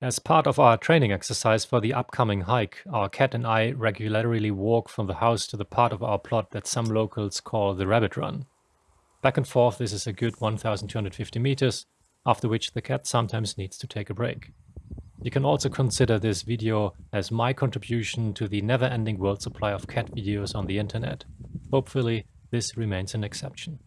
As part of our training exercise for the upcoming hike, our cat and I regularly walk from the house to the part of our plot that some locals call the rabbit run. Back and forth this is a good 1250 meters, after which the cat sometimes needs to take a break. You can also consider this video as my contribution to the never-ending world supply of cat videos on the internet. Hopefully this remains an exception.